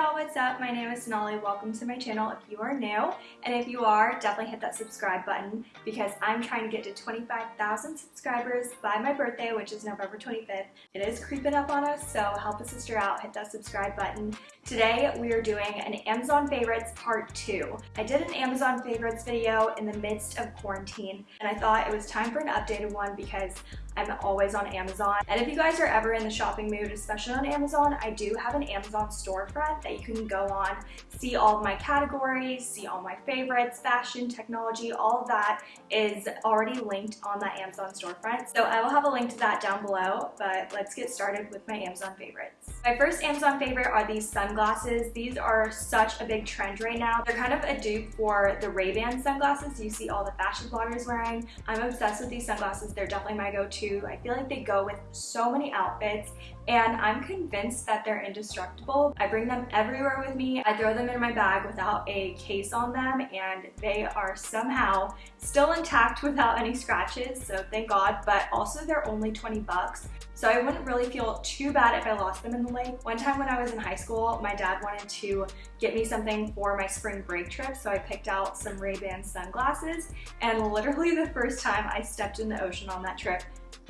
y'all, what's up? My name is Sonali. Welcome to my channel if you are new. And if you are, definitely hit that subscribe button because I'm trying to get to 25,000 subscribers by my birthday, which is November 25th. It is creeping up on us, so help a sister out, hit that subscribe button. Today, we are doing an Amazon favorites part two. I did an Amazon favorites video in the midst of quarantine, and I thought it was time for an updated one because I'm always on Amazon. And if you guys are ever in the shopping mood, especially on Amazon, I do have an Amazon storefront that you can go on, see all of my categories, see all my favorites, fashion, technology, all of that is already linked on that Amazon storefront. So I will have a link to that down below, but let's get started with my Amazon favorites. My first Amazon favorite are these sunglasses. These are such a big trend right now. They're kind of a dupe for the Ray-Ban sunglasses you see all the fashion bloggers wearing. I'm obsessed with these sunglasses. They're definitely my go-to. I feel like they go with so many outfits and I'm convinced that they're indestructible. I bring them everywhere with me. I throw them in my bag without a case on them and they are somehow still intact without any scratches, so thank God, but also they're only 20 bucks. So I wouldn't really feel too bad if I lost them in the lake. One time when I was in high school, my dad wanted to get me something for my spring break trip, so I picked out some Ray-Ban sunglasses, and literally the first time I stepped in the ocean on that trip,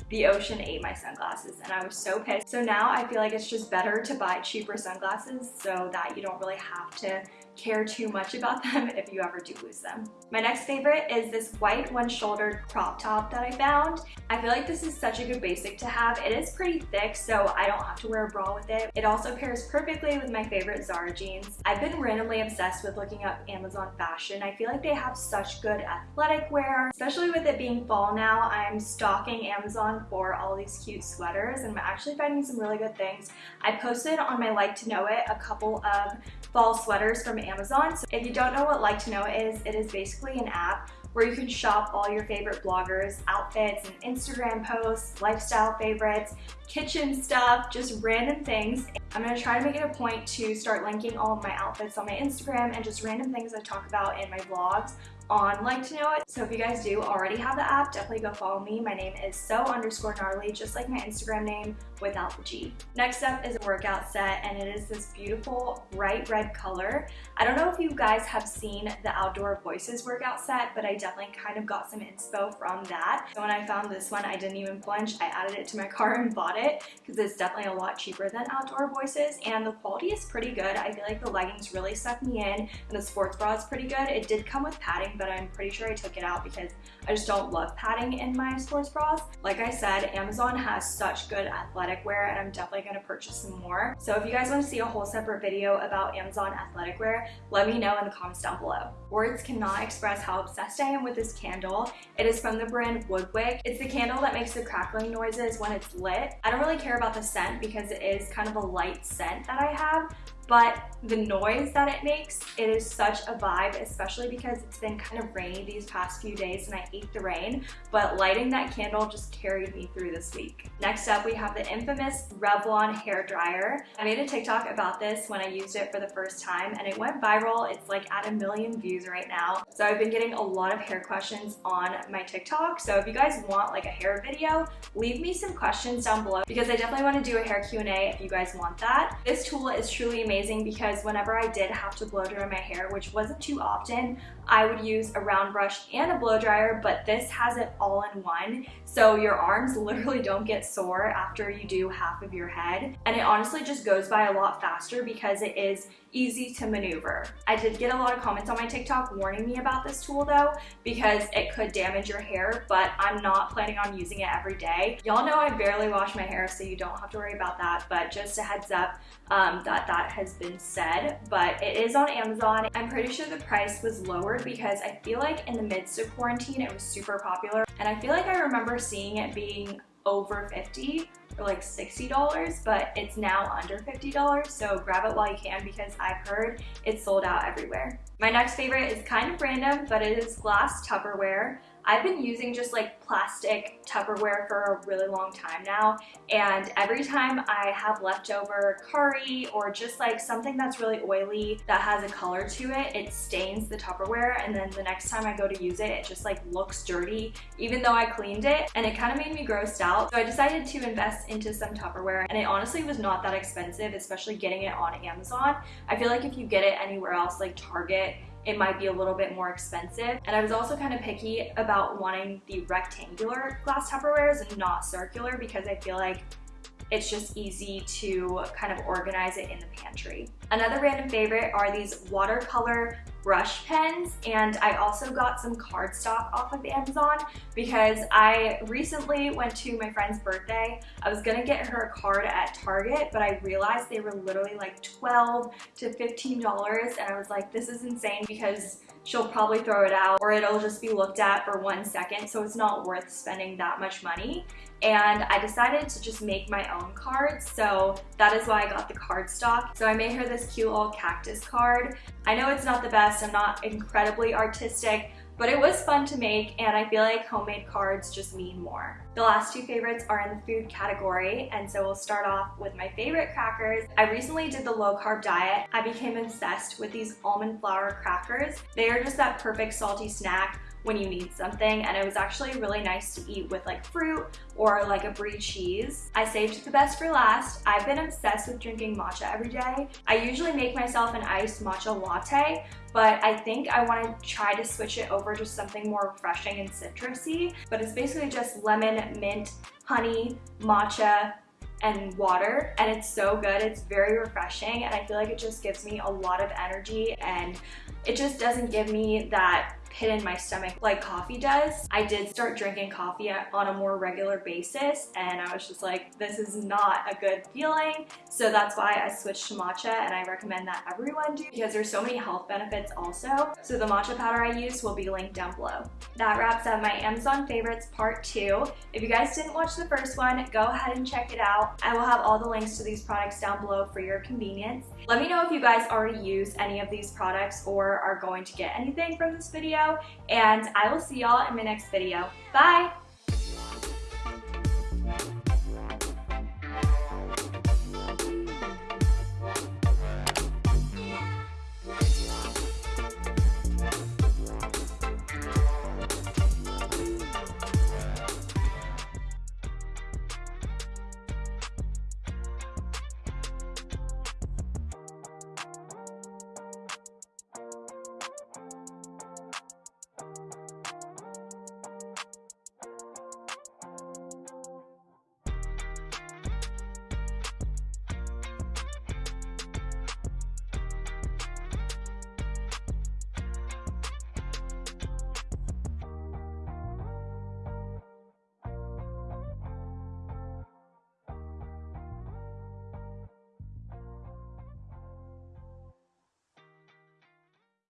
the ocean ate my sunglasses and I was so pissed. So now I feel like it's just better to buy cheaper sunglasses so that you don't really have to care too much about them if you ever do lose them. My next favorite is this white one-shouldered crop top that I found. I feel like this is such a good basic to have. It is pretty thick, so I don't have to wear a bra with it. It also pairs perfectly with my favorite Zara jeans. I've been randomly obsessed with looking up Amazon fashion. I feel like they have such good athletic wear, especially with it being fall now. I'm stalking Amazon for all these cute sweaters and I'm actually finding some really good things. I posted on my Like to Know It a couple of fall sweaters from Amazon. So if you don't know what Like to Know It is, it is basically an app where you can shop all your favorite bloggers, outfits, and Instagram posts, lifestyle favorites, kitchen stuff, just random things. I'm gonna try to make it a point to start linking all of my outfits on my Instagram and just random things I talk about in my vlogs on Like to Know It. So if you guys do already have the app, definitely go follow me. My name is so underscore gnarly, just like my Instagram name without the G. Next up is a workout set and it is this beautiful bright red color. I don't know if you guys have seen the Outdoor Voices workout set, but I definitely kind of got some inspo from that. So when I found this one, I didn't even flinch. I added it to my car and bought it because it's definitely a lot cheaper than Outdoor Voices and the quality is pretty good. I feel like the leggings really suck me in and the sports bra is pretty good. It did come with padding, but I'm pretty sure I took it out because I just don't love padding in my sports bras. Like I said, Amazon has such good athletic wear and I'm definitely going to purchase some more. So if you guys want to see a whole separate video about Amazon athletic wear, let me know in the comments down below. Words cannot express how obsessed I am with this candle. It is from the brand Woodwick. It's the candle that makes the crackling noises when it's lit. I don't really care about the scent because it is kind of a light scent that I have, but the noise that it makes, it is such a vibe, especially because it's been kind of rainy these past few days and I hate the rain, but lighting that candle just carried me through this week. Next up, we have the infamous Revlon hair dryer. I made a TikTok about this when I used it for the first time and it went viral. It's like at a million views right now. So I've been getting a lot of hair questions on my TikTok. So if you guys want like a hair video, leave me some questions down below because I definitely want to do a hair Q&A if you guys want that. This tool is truly amazing amazing because whenever I did have to blow dry my hair, which wasn't too often, I would use a round brush and a blow dryer, but this has it all in one. So your arms literally don't get sore after you do half of your head. And it honestly just goes by a lot faster because it is easy to maneuver. I did get a lot of comments on my TikTok warning me about this tool though because it could damage your hair, but I'm not planning on using it every day. Y'all know I barely wash my hair so you don't have to worry about that, but just a heads up um, that that has been said, but it is on Amazon. I'm pretty sure the price was lowered because I feel like in the midst of quarantine it was super popular and I feel like I remember seeing it being over 50 for like $60, but it's now under $50, so grab it while you can because I've heard it's sold out everywhere. My next favorite is kind of random, but it is glass Tupperware. I've been using just like plastic Tupperware for a really long time now and every time I have leftover curry or just like something that's really oily that has a color to it, it stains the Tupperware and then the next time I go to use it, it just like looks dirty even though I cleaned it and it kind of made me grossed out. So I decided to invest into some Tupperware and it honestly was not that expensive, especially getting it on Amazon. I feel like if you get it anywhere else like Target, it might be a little bit more expensive. And I was also kind of picky about wanting the rectangular glass Tupperwares and not circular because I feel like it's just easy to kind of organize it in the pantry. Another random favorite are these watercolor brush pens and I also got some cardstock off of Amazon because I recently went to my friend's birthday. I was gonna get her a card at Target but I realized they were literally like 12 to $15 and I was like this is insane because she'll probably throw it out or it'll just be looked at for one second so it's not worth spending that much money and I decided to just make my own cards so that is why I got the cardstock. So I made her this cute little cactus card. I know it's not the best, I'm not incredibly artistic, but it was fun to make and I feel like homemade cards just mean more. The last two favorites are in the food category and so we'll start off with my favorite crackers. I recently did the low carb diet. I became obsessed with these almond flour crackers. They are just that perfect salty snack when you need something and it was actually really nice to eat with like fruit or like a brie cheese. I saved the best for last. I've been obsessed with drinking matcha every day. I usually make myself an iced matcha latte but I think I want to try to switch it over to something more refreshing and citrusy. But it's basically just lemon, mint, honey, matcha, and water. And it's so good it's very refreshing and I feel like it just gives me a lot of energy and it just doesn't give me that pit in my stomach like coffee does. I did start drinking coffee on a more regular basis and I was just like, this is not a good feeling. So that's why I switched to matcha and I recommend that everyone do because there's so many health benefits also. So the matcha powder I use will be linked down below. That wraps up my Amazon favorites part two. If you guys didn't watch the first one, go ahead and check it out. I will have all the links to these products down below for your convenience. Let me know if you guys already use any of these products or are going to get anything from this video and I will see y'all in my next video. Bye!